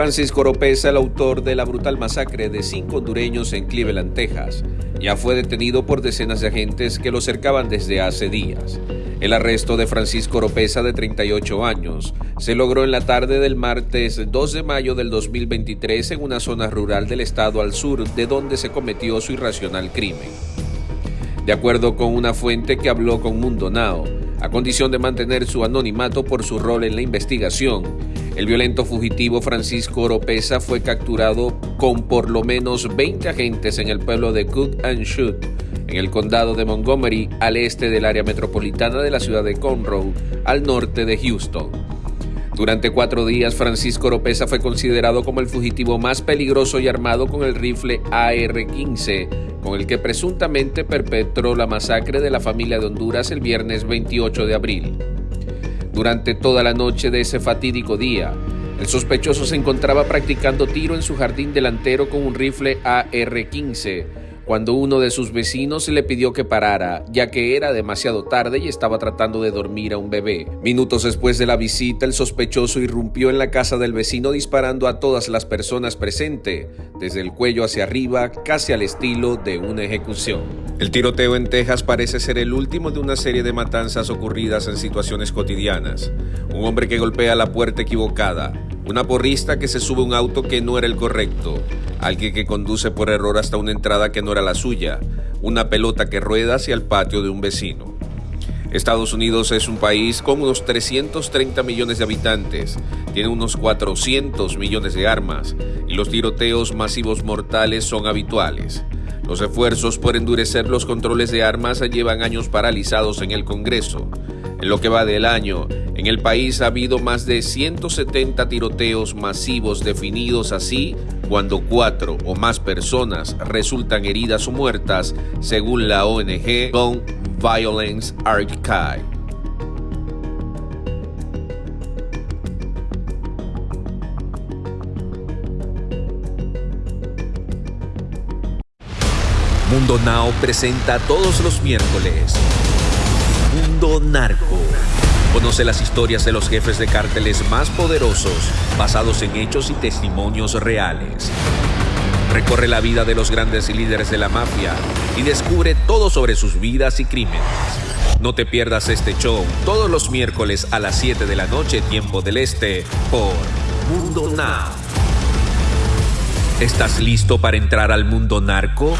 Francisco Oropesa, el autor de la brutal masacre de cinco hondureños en Cleveland, Texas, ya fue detenido por decenas de agentes que lo cercaban desde hace días. El arresto de Francisco Oropesa, de 38 años, se logró en la tarde del martes 2 de mayo del 2023 en una zona rural del estado al sur de donde se cometió su irracional crimen. De acuerdo con una fuente que habló con Mundo Now, a condición de mantener su anonimato por su rol en la investigación, el violento fugitivo Francisco Oropesa fue capturado con por lo menos 20 agentes en el pueblo de Cook and Shoot, en el condado de Montgomery, al este del área metropolitana de la ciudad de Conroe, al norte de Houston. Durante cuatro días, Francisco Oropesa fue considerado como el fugitivo más peligroso y armado con el rifle AR-15, con el que presuntamente perpetró la masacre de la familia de Honduras el viernes 28 de abril. Durante toda la noche de ese fatídico día, el sospechoso se encontraba practicando tiro en su jardín delantero con un rifle AR-15 cuando uno de sus vecinos le pidió que parara, ya que era demasiado tarde y estaba tratando de dormir a un bebé. Minutos después de la visita, el sospechoso irrumpió en la casa del vecino disparando a todas las personas presentes, desde el cuello hacia arriba, casi al estilo de una ejecución. El tiroteo en Texas parece ser el último de una serie de matanzas ocurridas en situaciones cotidianas. Un hombre que golpea la puerta equivocada, una porrista que se sube a un auto que no era el correcto, alguien que conduce por error hasta una entrada que no era la suya, una pelota que rueda hacia el patio de un vecino. Estados Unidos es un país con unos 330 millones de habitantes, tiene unos 400 millones de armas y los tiroteos masivos mortales son habituales. Los esfuerzos por endurecer los controles de armas llevan años paralizados en el Congreso. En lo que va del año, en el país ha habido más de 170 tiroteos masivos definidos así cuando cuatro o más personas resultan heridas o muertas, según la ONG Gun Violence Archive. Mundo Now presenta todos los miércoles Mundo Narco Conoce las historias de los jefes de cárteles más poderosos, basados en hechos y testimonios reales. Recorre la vida de los grandes líderes de la mafia y descubre todo sobre sus vidas y crímenes. No te pierdas este show todos los miércoles a las 7 de la noche, tiempo del este, por Mundo Now. ¿Estás listo para entrar al mundo narco?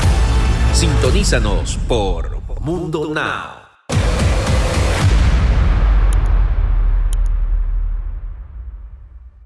Sintonízanos por Mundo Now.